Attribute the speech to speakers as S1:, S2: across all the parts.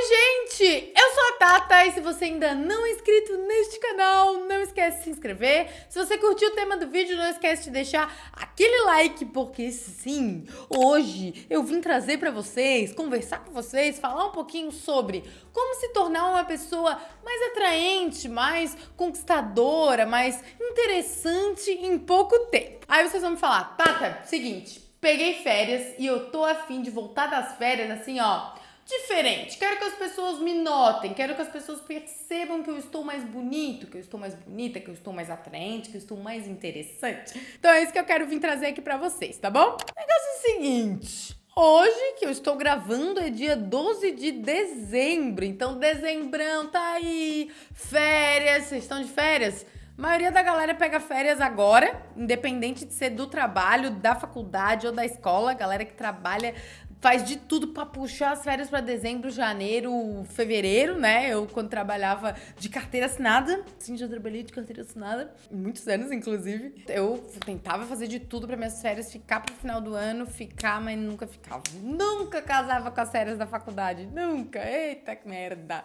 S1: Oi, gente! Eu sou a Tata e se você ainda não é inscrito neste canal, não esquece de se inscrever. Se você curtiu o tema do vídeo, não esquece de deixar aquele like, porque sim, hoje eu vim trazer pra vocês, conversar com vocês, falar um pouquinho sobre como se tornar uma pessoa mais atraente, mais conquistadora, mais interessante em pouco tempo. Aí vocês vão me falar, Tata, seguinte, peguei férias e eu tô afim de voltar das férias assim, ó diferente. Quero que as pessoas me notem, quero que as pessoas percebam que eu estou mais bonito, que eu estou mais bonita, que eu estou mais atraente, que eu estou mais interessante. Então é isso que eu quero vir trazer aqui pra vocês, tá bom? O negócio é o seguinte. Hoje, que eu estou gravando, é dia 12 de dezembro. Então, dezembrão tá aí. Férias. Vocês estão de férias? A maioria da galera pega férias agora, independente de ser do trabalho, da faculdade ou da escola. A galera que trabalha faz de tudo para puxar as férias para dezembro, janeiro, fevereiro, né? Eu, quando trabalhava de carteira assinada, sim, já trabalhei de carteira assinada, muitos anos, inclusive. Eu tentava fazer de tudo para minhas férias ficar pro final do ano, ficar, mas nunca ficava. Nunca casava com as férias da faculdade, nunca. Eita, que merda.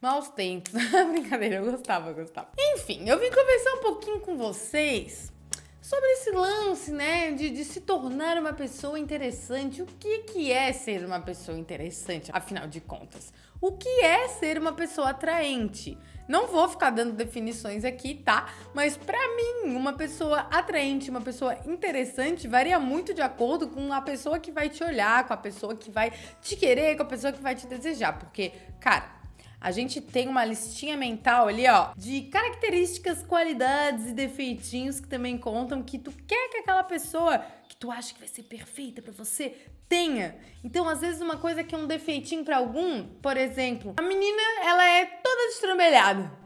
S1: Maus tempos. Brincadeira, eu gostava, eu gostava. Enfim, eu vim conversar um pouquinho com vocês sobre esse lance, né, de, de, se tornar uma pessoa interessante. O que, que é ser uma pessoa interessante, afinal de contas? O que é ser uma pessoa atraente? Não vou ficar dando definições aqui, tá? Mas para mim, uma pessoa atraente, uma pessoa interessante, varia muito de acordo com a pessoa que vai te olhar, com a pessoa que vai te querer, com a pessoa que vai te desejar. Porque, cara, a gente tem uma listinha mental ali, ó, de características, qualidades e defeitinhos que também contam que tu quer que aquela pessoa que tu acha que vai ser perfeita para você tenha. Então, às vezes uma coisa que é um defeitinho para algum, por exemplo, a menina, ela é toda destrambelhada.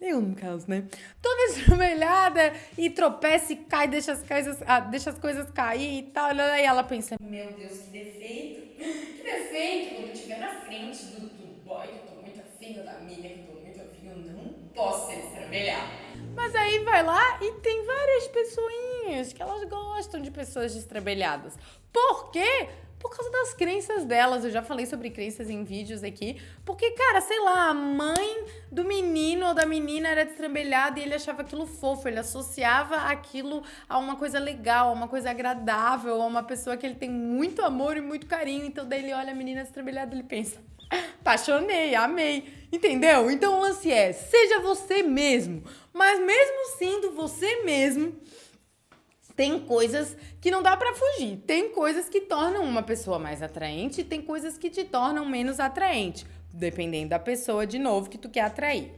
S1: Eu, no caso, né? Toda estrambelhada e tropeça e cai, deixa as coisas, ah, deixa as coisas cair e tal. E ela pensa, meu Deus, que defeito. Que defeito quando estiver na frente do, do boy que eu tô muito afim, da mina que eu tô muito afim, eu não ser estrambelhada. Mas aí vai lá e tem várias pessoinhas que elas gostam de pessoas destrambelhadas. Por quê? por causa das crenças delas. Eu já falei sobre crenças em vídeos aqui. Porque, cara, sei lá, a mãe do menino ou da menina era destrambelhada e ele achava aquilo fofo. Ele associava aquilo a uma coisa legal, a uma coisa agradável, a uma pessoa que ele tem muito amor e muito carinho. Então, daí ele olha a menina destrambelhada e ele pensa: apaixonei, amei. Entendeu? Então o lance é: seja você mesmo. Mas mesmo sendo você mesmo tem coisas que não dá para fugir. Tem coisas que tornam uma pessoa mais atraente tem coisas que te tornam menos atraente, dependendo da pessoa, de novo, que tu quer atrair.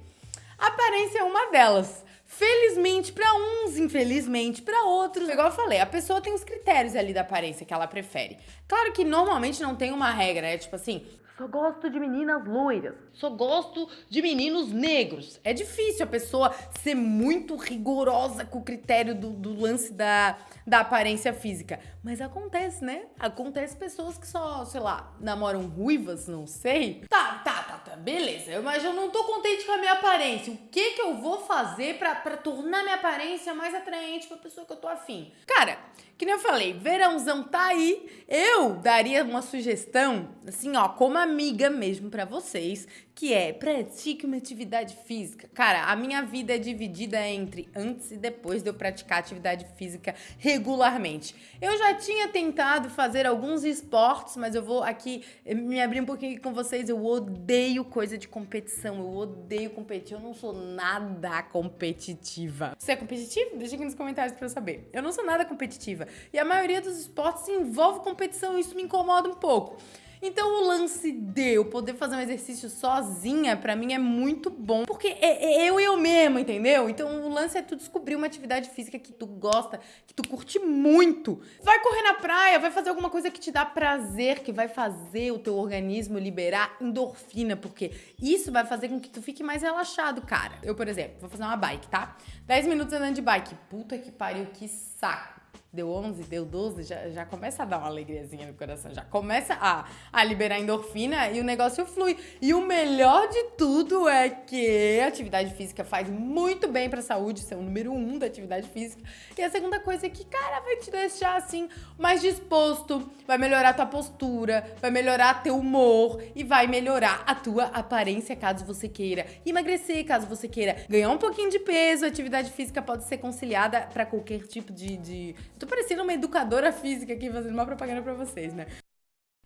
S1: A aparência é uma delas. Felizmente para uns, infelizmente para outros. Igual eu falei, a pessoa tem os critérios ali da aparência que ela prefere. Claro que normalmente não tem uma regra, é tipo assim, só gosto de meninas loiras. Só gosto de meninos negros. É difícil a pessoa ser muito rigorosa com o critério do, do lance da, da aparência física. Mas acontece, né? Acontece pessoas que só, sei lá, namoram ruivas, não sei. Tá, tá, tá, tá, beleza. Mas eu não tô contente com a minha aparência. O que que eu vou fazer pra, pra tornar minha aparência mais atraente pra pessoa que eu tô afim? Cara, que nem eu falei, verãozão tá aí. Eu daria uma sugestão, assim, ó, como amiga mesmo para vocês, que é pratique uma atividade física. Cara, a minha vida é dividida entre antes e depois de eu praticar atividade física regularmente. Eu já tinha tentado fazer alguns esportes, mas eu vou aqui me abrir um pouquinho com vocês. Eu odeio coisa de competição, eu odeio competir, eu não sou nada competitiva. Você é competitivo? Deixa aqui nos comentários pra eu saber. Eu não sou nada competitiva. E a maioria dos esportes envolve competição, isso me incomoda um pouco. Então o lance de eu poder fazer um exercício sozinha, pra mim é muito bom. Porque é, é eu e eu mesma, entendeu? Então o lance é tu descobrir uma atividade física que tu gosta, que tu curte muito. Vai correr na praia, vai fazer alguma coisa que te dá prazer, que vai fazer o teu organismo liberar endorfina, porque isso vai fazer com que tu fique mais relaxado, cara. Eu, por exemplo, vou fazer uma bike, tá? 10 minutos andando de bike. Puta que pariu, que saco. Deu 11, deu 12, já, já começa a dar uma alegriazinha no coração, já começa a, a liberar endorfina e o negócio flui. E o melhor de tudo é que a atividade física faz muito bem pra saúde, isso é o número um da atividade física. E a segunda coisa é que, cara, vai te deixar assim mais disposto, vai melhorar tua postura, vai melhorar teu humor e vai melhorar a tua aparência caso você queira emagrecer, caso você queira ganhar um pouquinho de peso. A atividade física pode ser conciliada para qualquer tipo de, de Tô parecendo uma educadora física aqui fazendo uma propaganda pra vocês, né?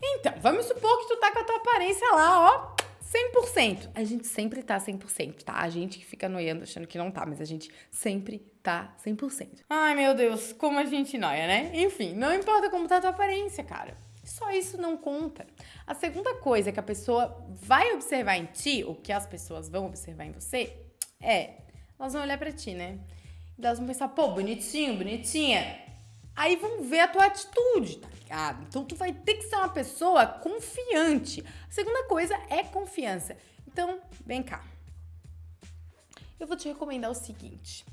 S1: Então, vamos supor que tu tá com a tua aparência lá, ó, 100%. A gente sempre tá 100%, tá? A gente que fica noiando achando que não tá, mas a gente sempre tá 100%. Ai, meu Deus, como a gente noia, né? Enfim, não importa como tá a tua aparência, cara. Só isso não conta. A segunda coisa que a pessoa vai observar em ti, ou que as pessoas vão observar em você, é, elas vão olhar para ti, né? E elas vão pensar, pô, bonitinho, bonitinha. Aí vão ver a tua atitude, tá ligado? Então tu vai ter que ser uma pessoa confiante. A segunda coisa é confiança. Então, vem cá. Eu vou te recomendar o seguinte.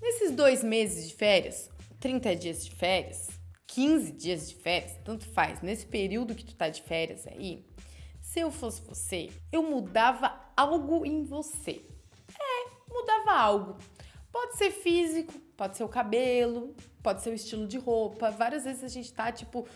S1: Nesses dois meses de férias, 30 dias de férias, 15 dias de férias, tanto faz, nesse período que tu tá de férias aí, se eu fosse você, eu mudava algo em você. É, mudava algo. Pode ser físico, pode ser o cabelo, pode ser o estilo de roupa. Várias vezes a gente tá, tipo,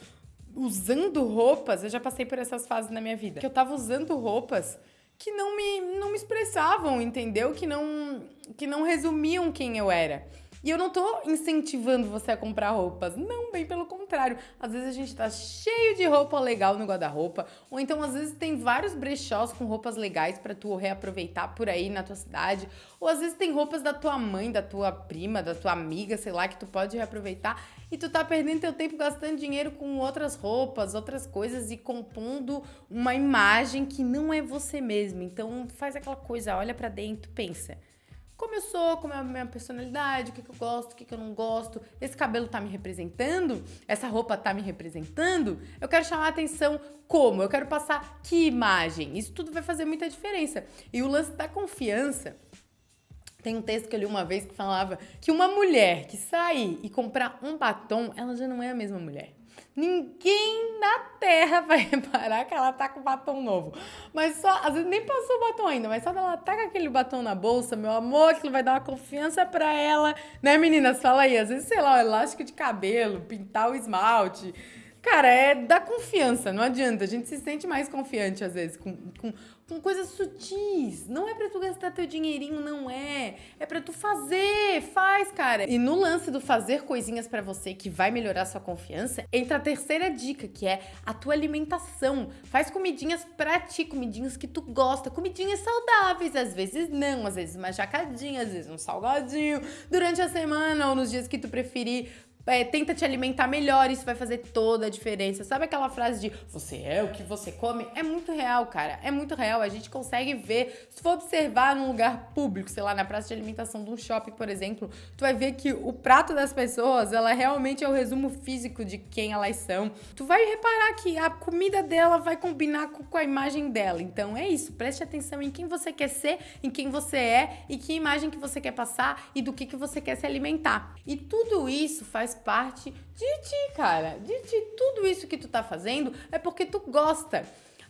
S1: usando roupas. Eu já passei por essas fases na minha vida. Que eu tava usando roupas que não me, não me expressavam, entendeu? Que não, que não resumiam quem eu era. E eu não tô incentivando você a comprar roupas. Não, bem pelo contrário. Às vezes a gente tá cheio de roupa legal no guarda-roupa, ou então às vezes tem vários brechós com roupas legais para tu reaproveitar por aí na tua cidade, ou às vezes tem roupas da tua mãe, da tua prima, da tua amiga, sei lá, que tu pode reaproveitar e tu tá perdendo teu tempo gastando dinheiro com outras roupas, outras coisas e compondo uma imagem que não é você mesmo. Então faz aquela coisa, olha para dentro, pensa como eu sou, como é a minha personalidade, o que, que eu gosto, o que, que eu não gosto, esse cabelo tá me representando, essa roupa tá me representando, eu quero chamar a atenção como, eu quero passar que imagem, isso tudo vai fazer muita diferença. E o lance da confiança, tem um texto que eu li uma vez que falava que uma mulher que sair e comprar um batom, ela já não é a mesma mulher. Ninguém na Terra vai reparar que ela tá com batom novo. Mas só, às vezes nem passou o batom ainda, mas só ela tá com aquele batom na bolsa, meu amor, aquilo vai dar uma confiança pra ela. Né, meninas? Fala aí, às vezes, sei lá, o elástico de cabelo, pintar o esmalte. Cara, é da confiança, não adianta. A gente se sente mais confiante, às vezes, com, com com coisas sutis. Não é para tu gastar teu dinheirinho, não é. É para tu fazer, faz, cara. E no lance do fazer coisinhas para você que vai melhorar sua confiança, entra a terceira dica, que é a tua alimentação. Faz comidinhas pra ti, comidinhas que tu gosta, comidinhas saudáveis, às vezes não, às vezes uma jacadinha, às vezes um salgadinho, durante a semana ou nos dias que tu preferir é, tenta te alimentar melhor, isso vai fazer toda a diferença. Sabe aquela frase de você é o que você come? É muito real, cara. É muito real. A gente consegue ver. Se for observar num lugar público, sei lá, na praça de alimentação de um shopping, por exemplo, tu vai ver que o prato das pessoas, ela realmente é o resumo físico de quem elas são. Tu vai reparar que a comida dela vai combinar com, com a imagem dela. Então é isso. Preste atenção em quem você quer ser, em quem você é e que imagem que você quer passar e do que, que você quer se alimentar. E tudo isso faz parte de ti, cara. De ti. Tudo isso que tu tá fazendo é porque tu gosta.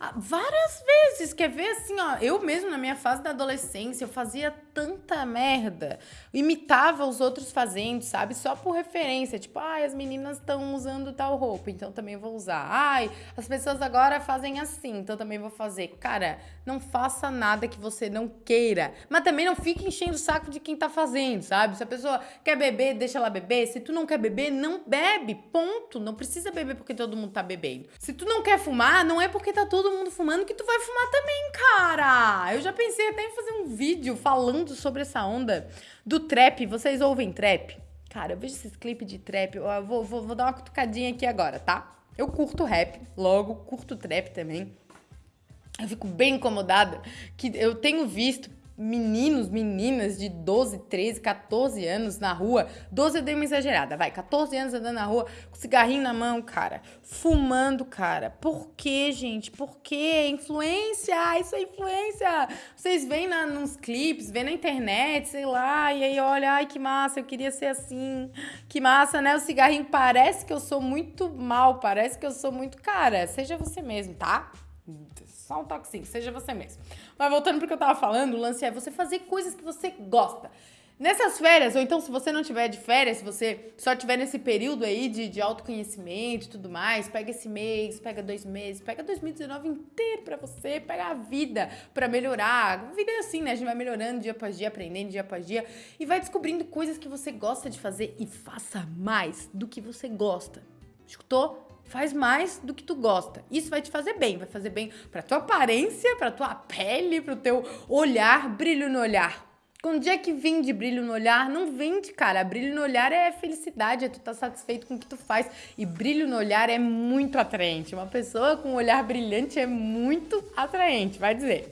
S1: Ah, várias vezes, quer ver assim, ó, eu mesmo na minha fase da adolescência, eu fazia tanta merda, imitava os outros fazendo, sabe, só por referência, tipo, ai, as meninas estão usando tal roupa, então também vou usar, ai, as pessoas agora fazem assim, então também vou fazer. Cara, não faça nada que você não queira, mas também não fique enchendo o saco de quem tá fazendo, sabe, se a pessoa quer beber, deixa ela beber, se tu não quer beber, não bebe, ponto, não precisa beber porque todo mundo tá bebendo. Se tu não quer fumar, não é porque tá todo mundo fumando que tu vai fumar também, cara. Eu já pensei até em fazer um vídeo falando sobre essa onda do trap. Vocês ouvem trap? Cara, eu vejo esses clipes de trap. Eu vou, vou, vou dar uma cutucadinha aqui agora, tá? Eu curto rap, logo, curto trap também. Eu fico bem incomodada que eu tenho visto meninos, meninas de 12, 13, 14 anos na rua. 12 eu dei uma exagerada, vai. 14 anos andando na rua com cigarrinho na mão, cara. Fumando, cara. Por quê, gente? Por quê? Influência! Isso é influência! Vocês veem na, nos clipes, vêem na internet, sei lá, e aí olha, ai que massa, eu queria ser assim. Que massa, né? O cigarrinho parece que eu sou muito mal, parece que eu sou muito. Cara, seja você mesmo, tá? Só um toquezinho, seja você mesmo. Mas voltando pro que eu tava falando, o lance é você fazer coisas que você gosta. Nessas férias, ou então se você não tiver de férias, se você só tiver nesse período aí de, de autoconhecimento e tudo mais, pega esse mês, pega dois meses, pega 2019 inteiro pra você, pega a vida pra melhorar. A vida é assim, né? A gente vai melhorando dia após dia, aprendendo dia após dia e vai descobrindo coisas que você gosta de fazer e faça mais do que você gosta. Escutou? Faz mais do que tu gosta. Isso vai te fazer bem, vai fazer bem pra tua aparência, pra tua pele, pro teu olhar, brilho no olhar. Quando dia que vem de brilho no olhar, não vende, cara. Brilho no olhar é felicidade, é tu tá satisfeito com o que tu faz. E brilho no olhar é muito atraente. Uma pessoa com um olhar brilhante é muito atraente, vai dizer.